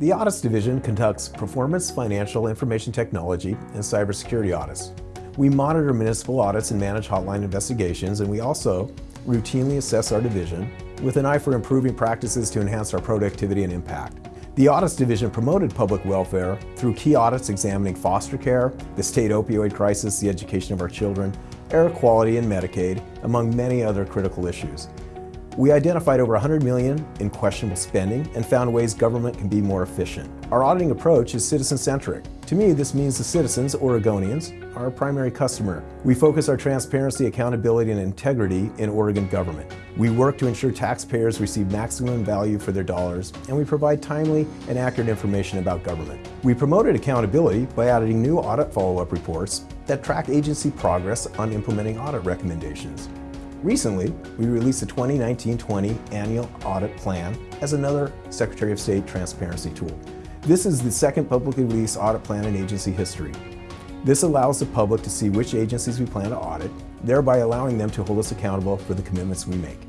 The Audits Division conducts performance, financial, information technology, and cybersecurity audits. We monitor municipal audits and manage hotline investigations, and we also routinely assess our division with an eye for improving practices to enhance our productivity and impact. The Audits Division promoted public welfare through key audits examining foster care, the state opioid crisis, the education of our children, air quality and Medicaid, among many other critical issues. We identified over 100 million in questionable spending and found ways government can be more efficient. Our auditing approach is citizen-centric. To me, this means the citizens, Oregonians, are our primary customer. We focus our transparency, accountability, and integrity in Oregon government. We work to ensure taxpayers receive maximum value for their dollars, and we provide timely and accurate information about government. We promoted accountability by adding new audit follow-up reports that track agency progress on implementing audit recommendations. Recently, we released the 2019-20 Annual Audit Plan as another Secretary of State transparency tool. This is the second publicly released audit plan in agency history. This allows the public to see which agencies we plan to audit, thereby allowing them to hold us accountable for the commitments we make.